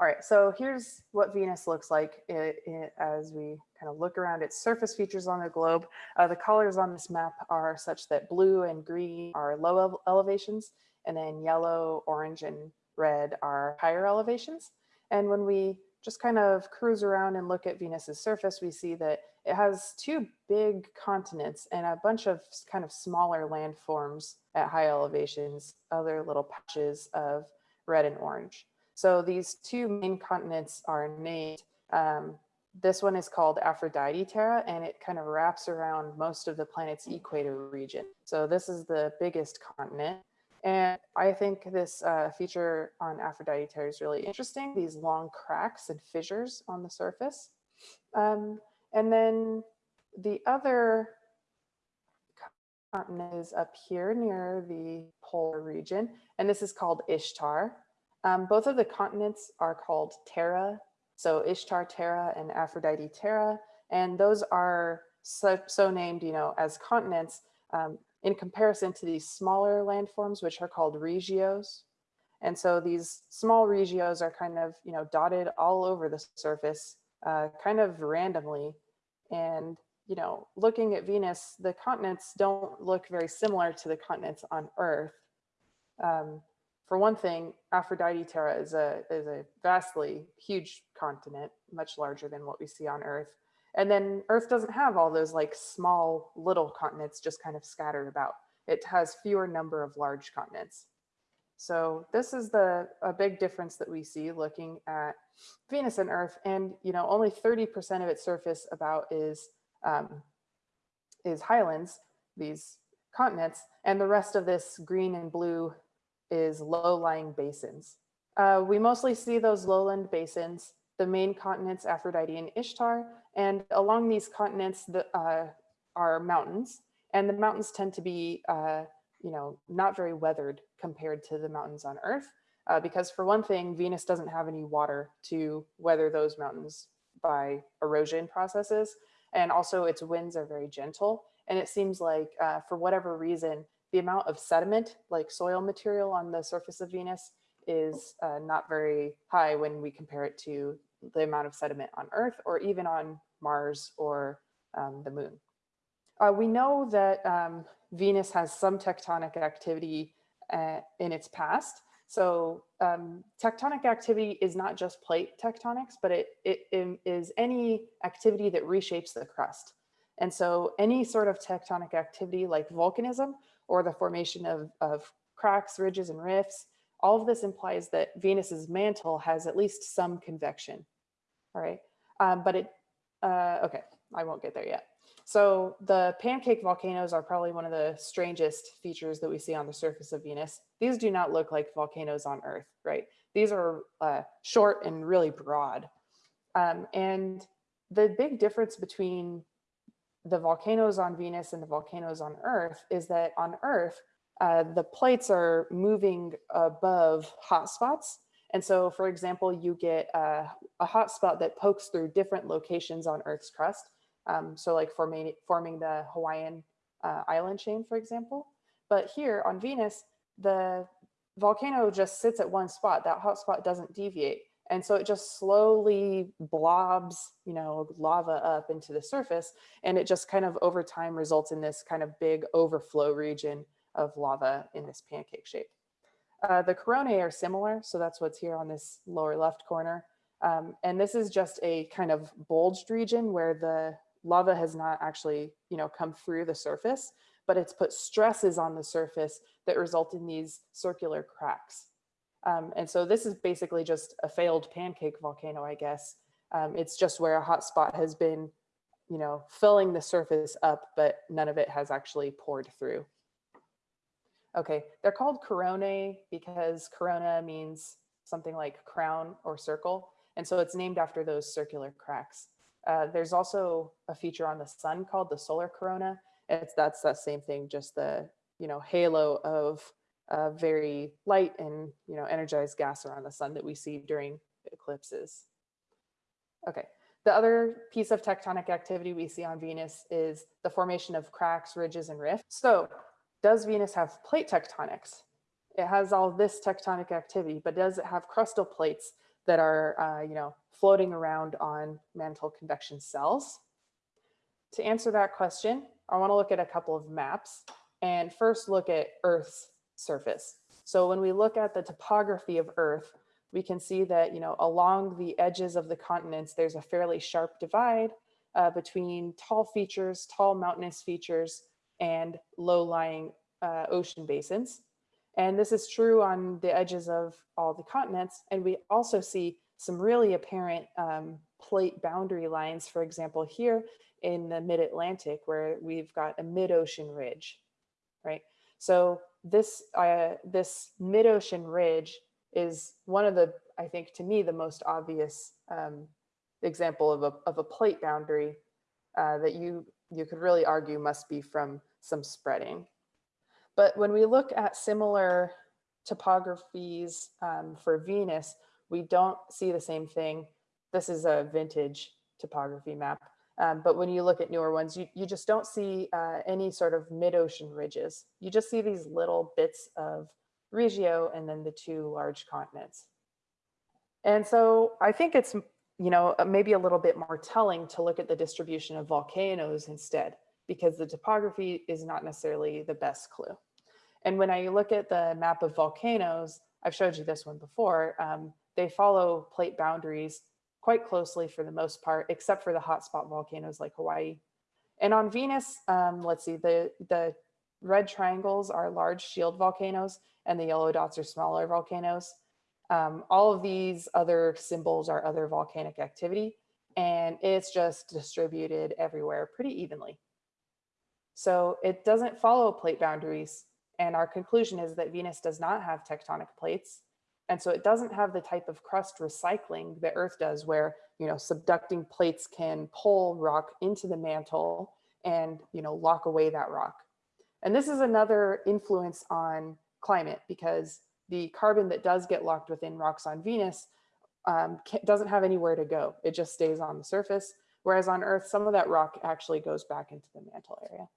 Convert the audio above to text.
All right, so here's what Venus looks like it, it, as we kind of look around its surface features on the globe. Uh, the colors on this map are such that blue and green are low elevations, and then yellow, orange, and red are higher elevations. And when we just kind of cruise around and look at Venus's surface, we see that it has two big continents and a bunch of kind of smaller landforms at high elevations, other little patches of red and orange. So these two main continents are named. Um, this one is called Aphrodite Terra, and it kind of wraps around most of the planet's equator region. So this is the biggest continent. And I think this uh, feature on Aphrodite Terra is really interesting, these long cracks and fissures on the surface. Um, and then the other continent is up here near the polar region, and this is called Ishtar. Um, both of the continents are called Terra, so Ishtar Terra and Aphrodite Terra, and those are so, so named, you know, as continents um, in comparison to these smaller landforms, which are called regios. And so these small regios are kind of, you know, dotted all over the surface, uh, kind of randomly. And, you know, looking at Venus, the continents don't look very similar to the continents on Earth. Um, for one thing, Aphrodite Terra is a, is a vastly huge continent, much larger than what we see on Earth. And then Earth doesn't have all those like small little continents just kind of scattered about. It has fewer number of large continents. So this is the a big difference that we see looking at Venus and Earth. And you know, only 30% of its surface about is um, is highlands, these continents, and the rest of this green and blue is low-lying basins. Uh, we mostly see those lowland basins, the main continents, Aphrodite and Ishtar, and along these continents the, uh, are mountains, and the mountains tend to be, uh, you know, not very weathered compared to the mountains on Earth, uh, because for one thing, Venus doesn't have any water to weather those mountains by erosion processes, and also its winds are very gentle, and it seems like uh, for whatever reason, the amount of sediment, like soil material on the surface of Venus is uh, not very high when we compare it to the amount of sediment on Earth or even on Mars or um, the moon. Uh, we know that um, Venus has some tectonic activity uh, in its past. So um, tectonic activity is not just plate tectonics, but it, it, it is any activity that reshapes the crust. And so any sort of tectonic activity like volcanism or the formation of, of cracks, ridges, and rifts. All of this implies that Venus's mantle has at least some convection. All right, um, but it, uh, okay, I won't get there yet. So the pancake volcanoes are probably one of the strangest features that we see on the surface of Venus. These do not look like volcanoes on Earth, right? These are uh, short and really broad. Um, and the big difference between the volcanoes on Venus and the volcanoes on Earth is that on Earth, uh, the plates are moving above hotspots. And so, for example, you get uh, a hotspot that pokes through different locations on Earth's crust. Um, so like forming, forming the Hawaiian uh, island chain, for example. But here on Venus, the volcano just sits at one spot. That hotspot doesn't deviate. And so it just slowly blobs, you know, lava up into the surface. And it just kind of over time results in this kind of big overflow region of lava in this pancake shape. Uh, the coronae are similar. So that's what's here on this lower left corner. Um, and this is just a kind of bulged region where the lava has not actually, you know, come through the surface, but it's put stresses on the surface that result in these circular cracks. Um, and so this is basically just a failed pancake volcano, I guess. Um, it's just where a hot spot has been, you know, filling the surface up, but none of it has actually poured through. Okay, they're called coronae because corona means something like crown or circle. And so it's named after those circular cracks. Uh, there's also a feature on the sun called the solar corona. It's that's that same thing, just the you know halo of uh, very light and you know energized gas around the sun that we see during eclipses. Okay, the other piece of tectonic activity we see on Venus is the formation of cracks, ridges, and rifts. So does Venus have plate tectonics? It has all this tectonic activity, but does it have crustal plates that are, uh, you know, floating around on mantle convection cells. To answer that question, I want to look at a couple of maps and first look at Earth's surface. So when we look at the topography of Earth, we can see that, you know, along the edges of the continents, there's a fairly sharp divide uh, between tall features, tall mountainous features, and low-lying uh, ocean basins. And this is true on the edges of all the continents. And we also see some really apparent um, plate boundary lines, for example, here in the mid-Atlantic, where we've got a mid-ocean ridge, right? So this, uh, this mid-ocean ridge is one of the, I think to me, the most obvious um, example of a, of a plate boundary uh, that you, you could really argue must be from some spreading. But when we look at similar topographies um, for Venus, we don't see the same thing. This is a vintage topography map. Um, but when you look at newer ones, you, you just don't see uh, any sort of mid-ocean ridges. You just see these little bits of Regio and then the two large continents. And so I think it's, you know, maybe a little bit more telling to look at the distribution of volcanoes instead because the topography is not necessarily the best clue. And when I look at the map of volcanoes, I've showed you this one before, um, they follow plate boundaries quite closely for the most part, except for the hotspot volcanoes like Hawaii. And on Venus, um, let's see, the, the red triangles are large shield volcanoes and the yellow dots are smaller volcanoes. Um, all of these other symbols are other volcanic activity and it's just distributed everywhere pretty evenly. So it doesn't follow plate boundaries. And our conclusion is that Venus does not have tectonic plates. And so it doesn't have the type of crust recycling that Earth does where, you know, subducting plates can pull rock into the mantle and, you know, lock away that rock. And this is another influence on climate because the carbon that does get locked within rocks on Venus um, doesn't have anywhere to go. It just stays on the surface. Whereas on Earth, some of that rock actually goes back into the mantle area.